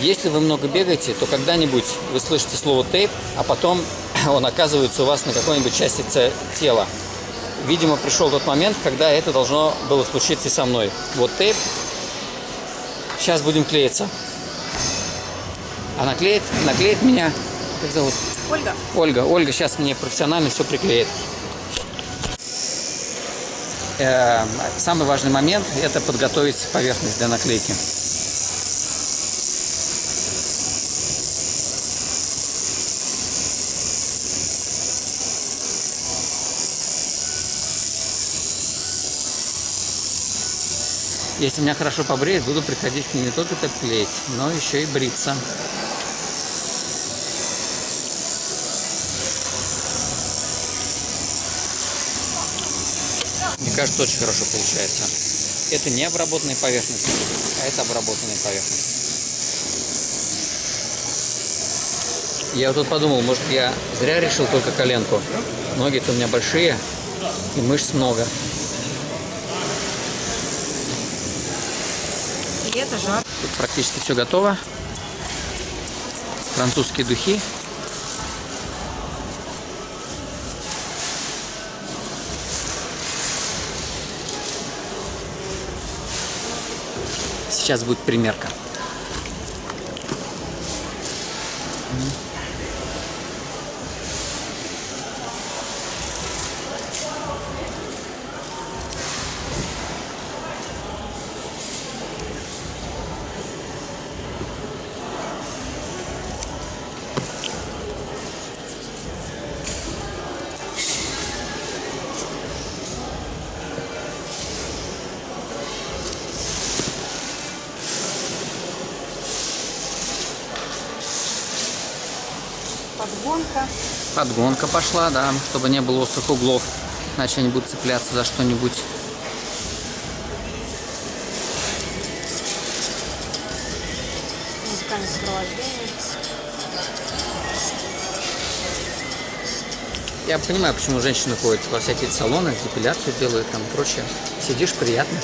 Если вы много бегаете, то когда-нибудь вы слышите слово тейп, а потом он оказывается у вас на какой-нибудь части тела. Видимо, пришел тот момент, когда это должно было случиться и со мной. Вот тейп. Сейчас будем клеиться. А наклеит, наклеит меня, как зовут? Ольга. Ольга. Ольга сейчас мне профессионально все приклеит. Э, самый важный момент – это подготовить поверхность для наклейки. Если меня хорошо побреют, буду приходить к ним не только так клеить, но еще и бриться. Мне кажется, очень хорошо получается. Это не обработанная поверхность, а это обработанная поверхность. Я вот тут подумал, может я зря решил только коленку. Ноги-то у меня большие и мышц много. И это жар. Тут практически все готово. Французские духи. Сейчас будет примерка. Подгонка. Подгонка пошла, да, чтобы не было острых углов. Иначе они будут цепляться за что-нибудь. Музыкальное сопровождение. Я понимаю, почему женщины ходят во всякие салоны, депиляцию делают, там прочее. Сидишь, приятно.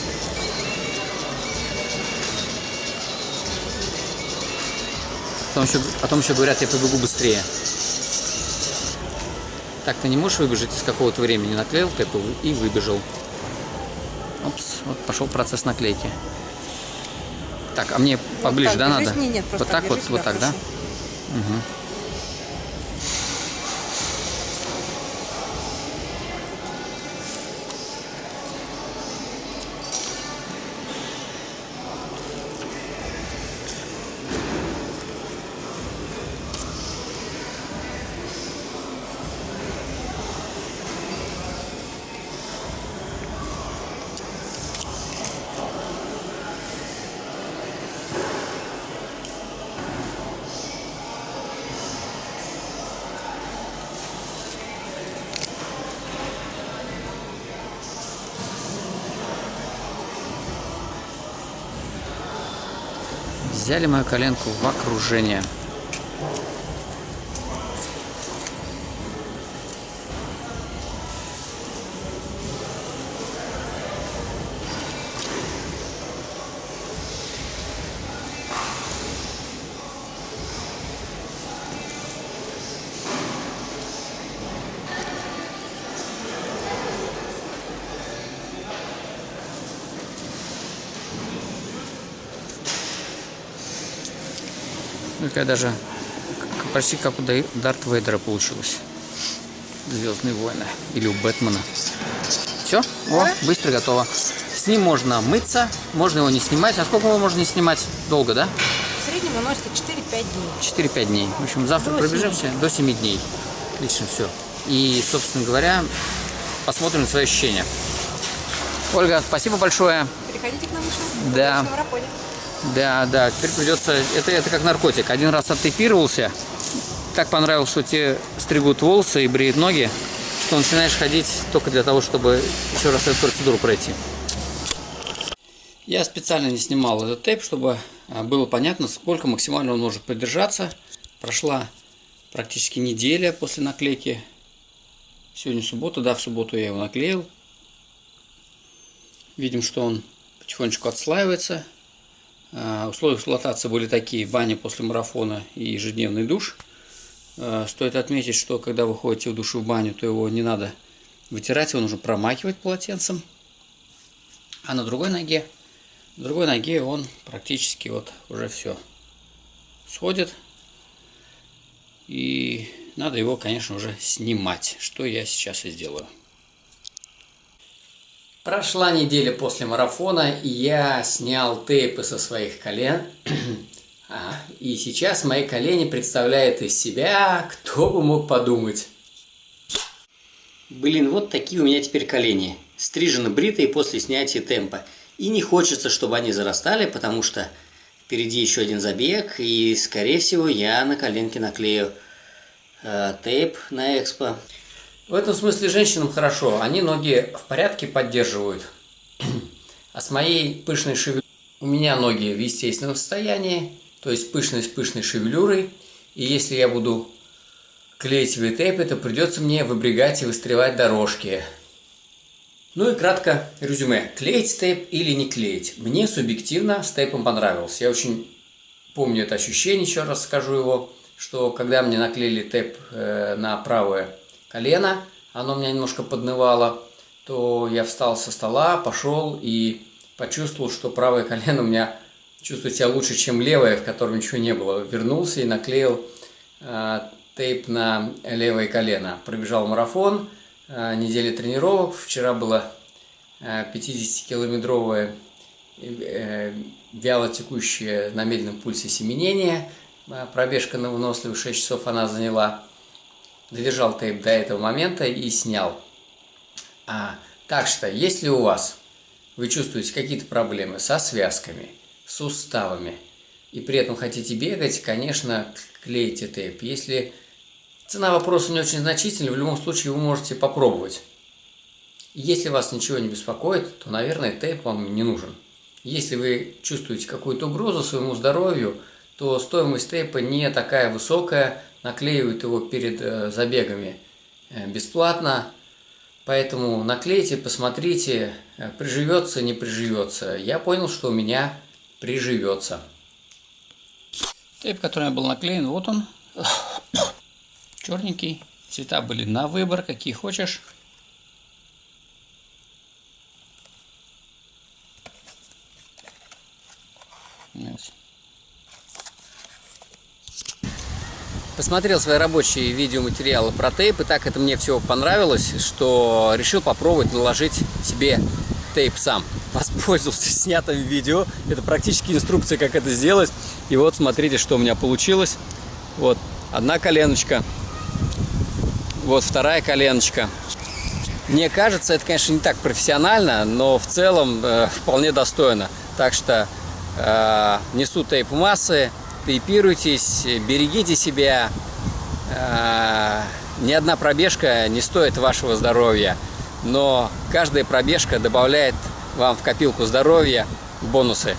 Потом еще, потом еще говорят, я побегу быстрее. Так ты не можешь выбежать из какого-то времени. Наклеил тэп и выбежал. Опс, вот пошел процесс наклейки. Так, а мне поближе, так, да, надо? Не, нет, вот так вот, вот так, да? Угу. Взяли мою коленку в окружение. Ну, Такая даже почти как у Дарт Вейдера получилось. Звездные войны. Или у Бэтмена. Все? О, быстро готово. С ним можно мыться, можно его не снимать. А сколько его можно не снимать? Долго, да? В среднем выносится 4-5 дней. 4-5 дней. В общем, завтра До пробежимся до 7 дней. Отлично, все. И, собственно говоря, посмотрим на свои ощущения. Ольга, спасибо большое. Приходите к нам еще. Да. В. Да, да, теперь придется... Это, это как наркотик. Один раз оттепировался, так понравилось, что тебе стригут волосы и бреют ноги, что начинаешь ходить только для того, чтобы еще раз эту процедуру пройти. Я специально не снимал этот тейп, чтобы а, было понятно, сколько максимально он может продержаться. Прошла практически неделя после наклейки. Сегодня суббота, да, в субботу я его наклеил. Видим, что он потихонечку отслаивается. А, условия эксплуатации были такие, баня после марафона и ежедневный душ. А, стоит отметить, что когда вы ходите в душу в баню, то его не надо вытирать, его нужно промакивать полотенцем. А на другой ноге, на другой ноге он практически вот уже все сходит. И надо его, конечно, уже снимать, что я сейчас и сделаю. Прошла неделя после марафона, и я снял тейпы со своих колен. И сейчас мои колени представляют из себя, кто бы мог подумать. Блин, вот такие у меня теперь колени. Стрижены, бритые после снятия темпа. И не хочется, чтобы они зарастали, потому что впереди еще один забег, и, скорее всего, я на коленке наклею э, тейп на экспо. В этом смысле женщинам хорошо, они ноги в порядке поддерживают. А с моей пышной шевелюрой, у меня ноги в естественном состоянии, то есть пышной с пышной шевелюрой. И если я буду клеить V-тейпы, то придется мне выбрегать и выстреливать дорожки. Ну и кратко резюме. Клеить тейп или не клеить? Мне субъективно с тейпом понравилось. Я очень помню это ощущение, еще раз скажу его, что когда мне наклеили тейп э, на правое колено, оно меня немножко поднывало, то я встал со стола, пошел и почувствовал, что правое колено у меня чувствует себя лучше, чем левое, в котором ничего не было. Вернулся и наклеил э, тейп на левое колено. Пробежал марафон, э, неделя тренировок. Вчера было э, 50-километровое э, вяло текущее на медленном пульсе семенение. Э, пробежка на выносливых 6 часов она заняла додержал тейп до этого момента и снял. А, так что, если у вас вы чувствуете какие-то проблемы со связками, суставами, и при этом хотите бегать, конечно, клейте тейп. Если цена вопроса не очень значительная, в любом случае вы можете попробовать. Если вас ничего не беспокоит, то, наверное, тейп вам не нужен. Если вы чувствуете какую-то угрозу своему здоровью, то стоимость тейпа не такая высокая, наклеивают его перед э, забегами э, бесплатно. Поэтому наклейте, посмотрите, э, приживется, не приживется. Я понял, что у меня приживется. Тейп, который был наклеен, вот он. Черненький. Цвета были на выбор, какие хочешь. Yes. Посмотрел свои рабочие видеоматериалы про тейп, и так это мне все понравилось, что решил попробовать наложить себе тейп сам. Воспользовался снятым видео, это практически инструкция, как это сделать. И вот смотрите, что у меня получилось. Вот одна коленочка, вот вторая коленочка. Мне кажется, это, конечно, не так профессионально, но в целом э, вполне достойно. Так что э, несу тейп массы, тейпируйтесь, берегите себя. А, ни одна пробежка не стоит вашего здоровья, но каждая пробежка добавляет вам в копилку здоровья бонусы.